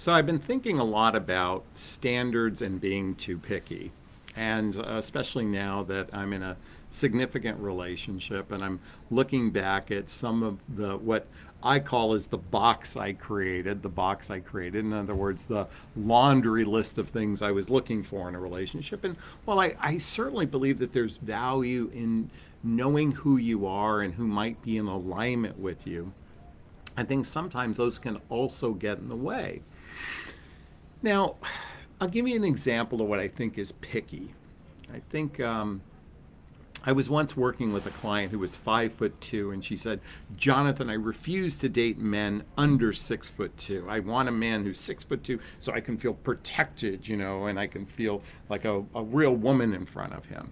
So I've been thinking a lot about standards and being too picky. And uh, especially now that I'm in a significant relationship and I'm looking back at some of the what I call as the box I created, the box I created. In other words, the laundry list of things I was looking for in a relationship. And while I, I certainly believe that there's value in knowing who you are and who might be in alignment with you, I think sometimes those can also get in the way. Now, I'll give you an example of what I think is picky. I think um, I was once working with a client who was five foot two, and she said, Jonathan, I refuse to date men under six foot two. I want a man who's six foot two so I can feel protected, you know, and I can feel like a, a real woman in front of him.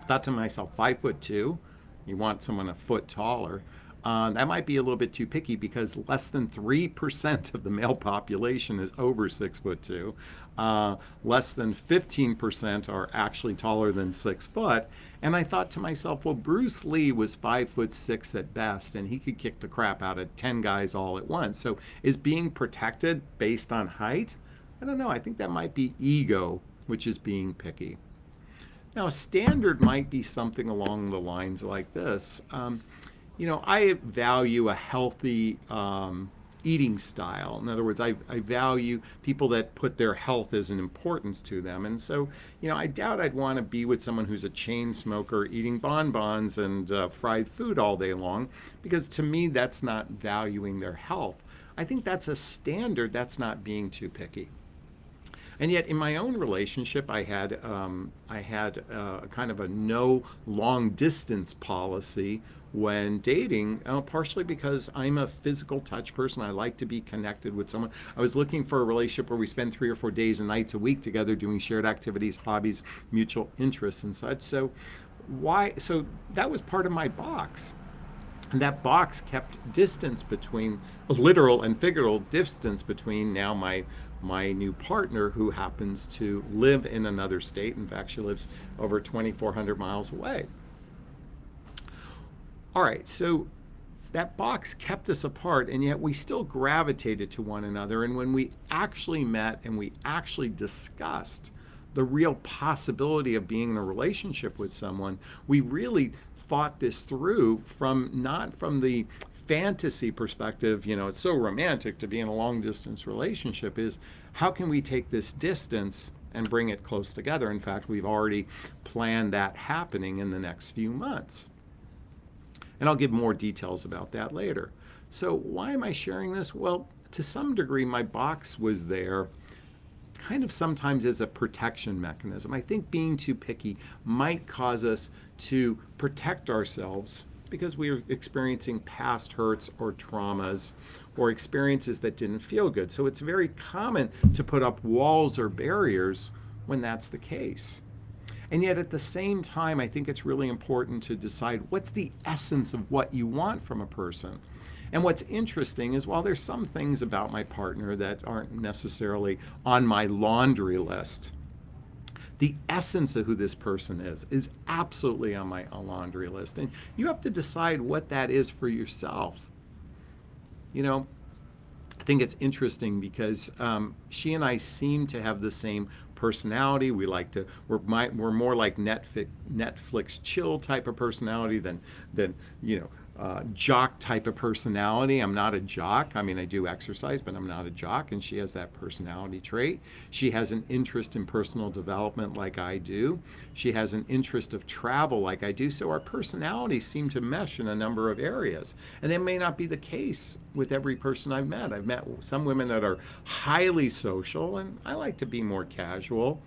I thought to myself, five foot two, you want someone a foot taller. Uh, that might be a little bit too picky because less than 3% of the male population is over six foot two. Uh, less than 15% are actually taller than six foot. And I thought to myself, well, Bruce Lee was five foot six at best, and he could kick the crap out of 10 guys all at once. So is being protected based on height? I don't know. I think that might be ego, which is being picky. Now, a standard might be something along the lines like this. Um, you know, I value a healthy um, eating style. In other words, I, I value people that put their health as an importance to them. And so, you know, I doubt I'd want to be with someone who's a chain smoker eating bonbons and uh, fried food all day long, because to me, that's not valuing their health. I think that's a standard, that's not being too picky. And yet, in my own relationship, I had um, I had uh, kind of a no long distance policy when dating, uh, partially because I'm a physical touch person. I like to be connected with someone. I was looking for a relationship where we spend three or four days and nights a week together doing shared activities, hobbies, mutual interests, and such. So, why? So that was part of my box. And that box kept distance between, literal and figural distance between now my my new partner who happens to live in another state. In fact, she lives over 2,400 miles away. All right, so that box kept us apart, and yet we still gravitated to one another. And when we actually met and we actually discussed the real possibility of being in a relationship with someone, we really thought this through from not from the fantasy perspective, you know, it's so romantic to be in a long distance relationship is how can we take this distance and bring it close together? In fact, we've already planned that happening in the next few months. And I'll give more details about that later. So why am I sharing this? Well, to some degree, my box was there kind of sometimes as a protection mechanism. I think being too picky might cause us to protect ourselves because we are experiencing past hurts or traumas or experiences that didn't feel good. So it's very common to put up walls or barriers when that's the case. And yet at the same time, I think it's really important to decide what's the essence of what you want from a person. And what's interesting is while there's some things about my partner that aren't necessarily on my laundry list, the essence of who this person is is absolutely on my laundry list. And you have to decide what that is for yourself. You know, I think it's interesting because um, she and I seem to have the same personality. We like to we're my, we're more like Netflix Netflix chill type of personality than than you know uh, jock type of personality. I'm not a jock. I mean, I do exercise, but I'm not a jock. And she has that personality trait. She has an interest in personal development like I do. She has an interest of travel like I do. So our personalities seem to mesh in a number of areas. And that may not be the case with every person I've met. I've met some women that are highly social, and I like to be more casual.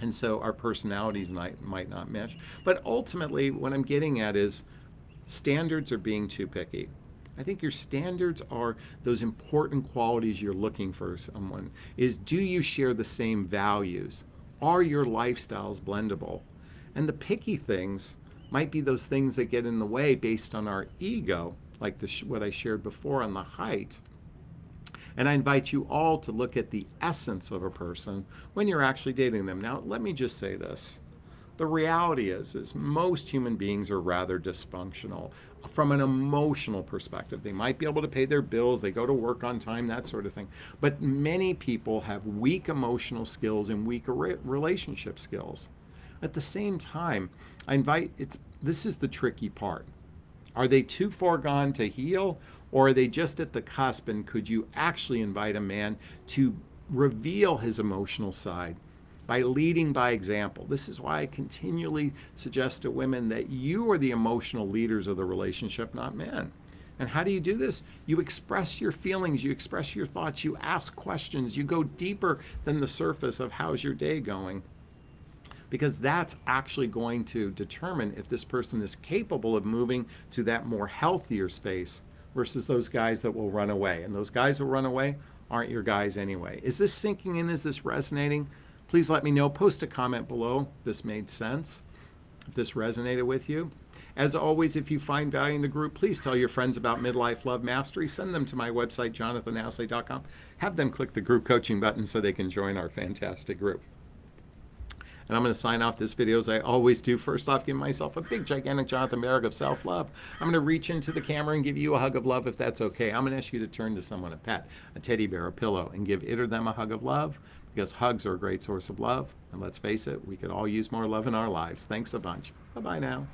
And so our personalities might, might not mesh. But ultimately, what I'm getting at is, Standards are being too picky. I think your standards are those important qualities you're looking for someone is do you share the same values? Are your lifestyles blendable? And the picky things might be those things that get in the way based on our ego, like the, what I shared before on the height. And I invite you all to look at the essence of a person when you're actually dating them. Now, let me just say this. The reality is, is most human beings are rather dysfunctional from an emotional perspective. They might be able to pay their bills, they go to work on time, that sort of thing. But many people have weak emotional skills and weak relationship skills. At the same time, I invite it's this is the tricky part. Are they too far gone to heal, or are they just at the cusp? And could you actually invite a man to reveal his emotional side by leading by example? This is why I continually suggest to women that you are the emotional leaders of the relationship, not men. And how do you do this? You express your feelings, you express your thoughts, you ask questions, you go deeper than the surface of how's your day going because that's actually going to determine if this person is capable of moving to that more healthier space versus those guys that will run away. And those guys who run away aren't your guys anyway. Is this sinking in? Is this resonating? Please let me know. Post a comment below. This made sense. If this resonated with you. As always, if you find value in the group, please tell your friends about Midlife Love Mastery. Send them to my website, jonathanashley.com. Have them click the group coaching button so they can join our fantastic group. And I'm going to sign off this video as I always do. First off, give myself a big, gigantic Jonathan Merrick of self love. I'm going to reach into the camera and give you a hug of love if that's okay. I'm going to ask you to turn to someone, a pet, a teddy bear, a pillow, and give it or them a hug of love because hugs are a great source of love. And let's face it, we could all use more love in our lives. Thanks a bunch. Bye bye now.